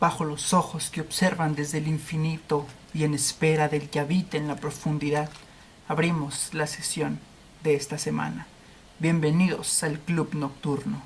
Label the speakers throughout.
Speaker 1: bajo los ojos que observan desde el infinito y en espera del que habita en la profundidad, abrimos la sesión de esta semana. Bienvenidos al Club Nocturno.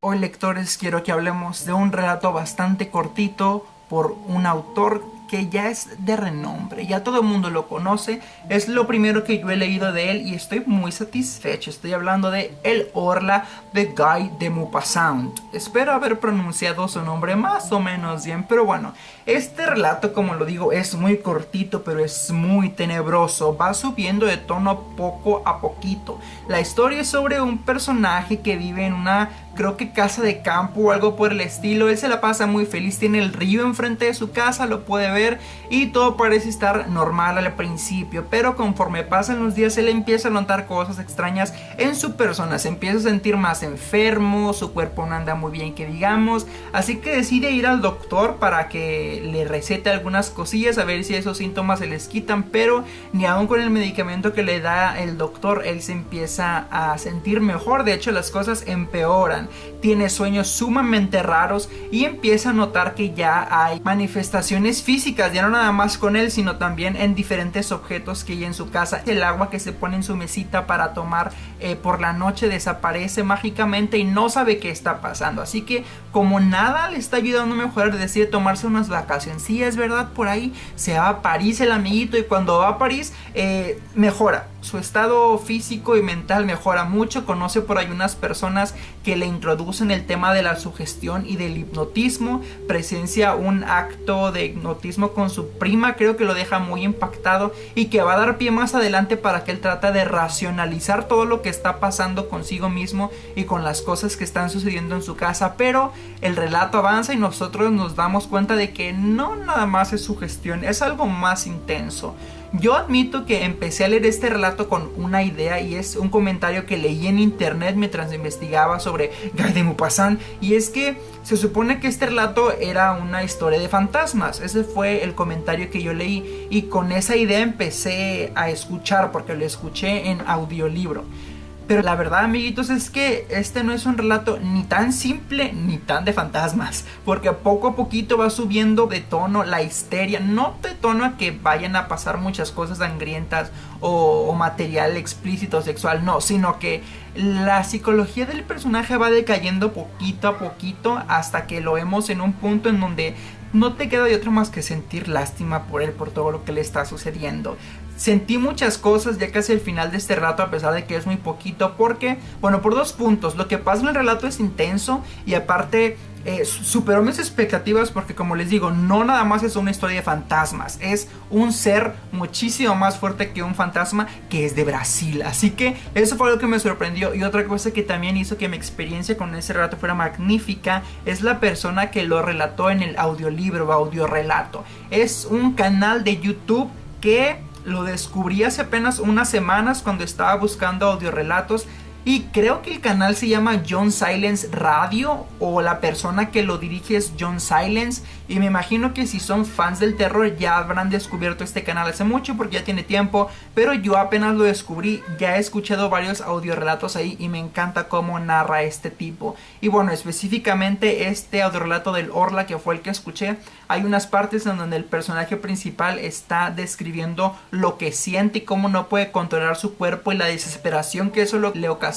Speaker 1: Hoy lectores quiero que hablemos de un relato bastante cortito por un autor que ya es de renombre, ya todo el mundo lo conoce, es lo primero que yo he leído de él y estoy muy satisfecho. Estoy hablando de El Orla de Guy de Maupassant. Espero haber pronunciado su nombre más o menos bien, pero bueno, este relato, como lo digo, es muy cortito, pero es muy tenebroso, va subiendo de tono poco a poquito. La historia es sobre un personaje que vive en una creo que casa de campo o algo por el estilo. Él se la pasa muy feliz, tiene el río enfrente de su casa, lo puede ver y todo parece estar normal al principio. Pero conforme pasan los días, él empieza a notar cosas extrañas en su persona. Se empieza a sentir más enfermo, su cuerpo no anda muy bien, que digamos. Así que decide ir al doctor para que le recete algunas cosillas, a ver si esos síntomas se les quitan. Pero ni aún con el medicamento que le da el doctor, él se empieza a sentir mejor. De hecho, las cosas empeoran tiene sueños sumamente raros y empieza a notar que ya hay manifestaciones físicas, ya no nada más con él, sino también en diferentes objetos que hay en su casa. El agua que se pone en su mesita para tomar eh, por la noche desaparece mágicamente y no sabe qué está pasando. Así que como nada le está ayudando a mejorar, decide tomarse unas vacaciones. Sí, es verdad, por ahí se va a París el amiguito y cuando va a París eh, mejora. Su estado físico y mental mejora mucho. Conoce por ahí unas personas que le introducen el tema de la sugestión y del hipnotismo. Presencia un acto de hipnotismo con su prima, creo que lo deja muy impactado y que va a dar pie más adelante para que él trate de racionalizar todo lo que está pasando consigo mismo y con las cosas que están sucediendo en su casa. Pero el relato avanza y nosotros nos damos cuenta de que no nada más es sugestión, es algo más intenso. Yo admito que empecé a leer este relato con una idea y es un comentario que leí en internet mientras investigaba sobre Guy de Maupassant y es que se supone que este relato era una historia de fantasmas. Ese fue el comentario que yo leí y con esa idea empecé a escuchar porque lo escuché en audiolibro. Pero la verdad, amiguitos, es que este no es un relato ni tan simple ni tan de fantasmas. Porque poco a poquito va subiendo de tono la histeria. No de tono a que vayan a pasar muchas cosas sangrientas o, material explícito sexual. No, sino que la psicología del personaje va decayendo poquito a poquito hasta que lo vemos en un punto en donde no te queda de otro más que sentir lástima por él, por todo lo que le está sucediendo. Sentí muchas cosas ya casi al final de este relato a pesar de que es muy poquito porque, bueno, por dos puntos, lo que pasa en el relato es intenso y aparte eh, superó mis expectativas porque como les digo, no nada más es una historia de fantasmas, es un ser muchísimo más fuerte que un fantasma que es de Brasil. Así que eso fue algo que me sorprendió y otra cosa que también hizo que mi experiencia con ese relato fuera magnífica es la persona que lo relató en el audiolibro o audio relato. Es un canal de YouTube que lo descubrí hace apenas unas semanas cuando estaba buscando audiorelatos y creo que el canal se llama John Silence Radio o la persona que lo dirige es John Silence. Y me imagino que si son fans del terror ya habrán descubierto este canal hace mucho porque ya tiene tiempo. Pero yo apenas lo descubrí, ya he escuchado varios audiorelatos ahí y me encanta cómo narra este tipo. Y bueno, específicamente este audiorelato del Orla que fue el que escuché, hay unas partes en donde el personaje principal está describiendo lo que siente y cómo no puede controlar su cuerpo y la desesperación que eso le ocasiona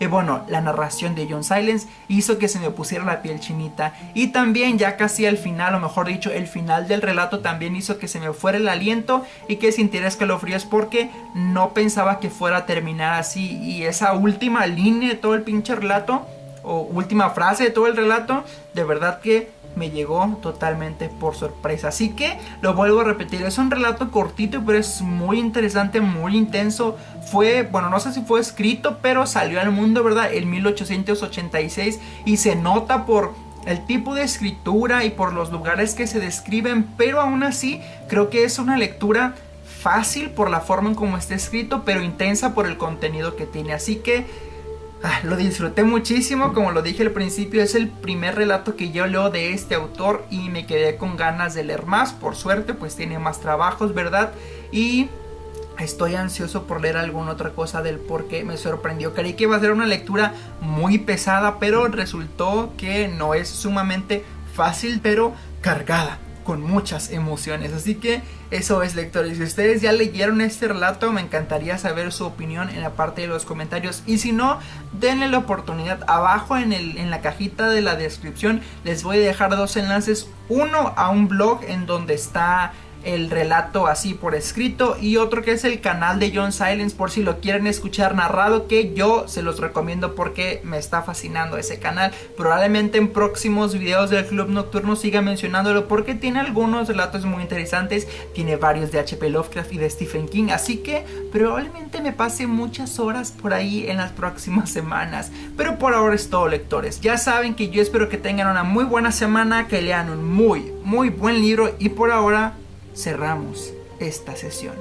Speaker 1: y bueno, la narración de John Silence hizo que se me pusiera la piel chinita. Y también ya casi al final, o mejor dicho, el final del relato también hizo que se me fuera el aliento y que sintiera escalofríos porque no pensaba que fuera a terminar así. Y esa última línea de todo el pinche relato, o última frase de todo el relato, de verdad que me llegó totalmente por sorpresa. Así que lo vuelvo a repetir, es un relato cortito, pero es muy interesante, muy intenso. Fue, bueno, no sé si fue escrito, pero salió al mundo, ¿verdad? En 1886 y se nota por el tipo de escritura y por los lugares que se describen, pero aún así creo que es una lectura fácil por la forma en cómo está escrito, pero intensa por el contenido que tiene. Así que Ah, lo disfruté muchísimo, como lo dije al principio, es el primer relato que yo leo de este autor y me quedé con ganas de leer más, por suerte, pues tiene más trabajos, ¿verdad? Y estoy ansioso por leer alguna otra cosa del por qué me sorprendió. Creí que iba a ser una lectura muy pesada, pero resultó que no es sumamente fácil, pero cargada con muchas emociones. Así que eso es lectores. Si ustedes ya leyeron este relato, me encantaría saber su opinión en la parte de los comentarios. Y si no, denle la oportunidad. Abajo en, el, en la cajita de la descripción les voy a dejar dos enlaces. Uno a un blog en donde está el relato así por escrito. Y otro que es el canal de John Silence por si lo quieren escuchar narrado que yo se los recomiendo porque me está fascinando ese canal. Probablemente en próximos videos del Club Nocturno siga mencionándolo porque tiene algunos relatos muy interesantes. Tiene varios de HP Lovecraft y de Stephen King así que probablemente me pase muchas horas por ahí en las próximas semanas. Pero por ahora es todo lectores. Ya saben que yo espero que tengan una muy buena semana que lean un muy muy buen libro. Y por ahora cerramos esta sesión.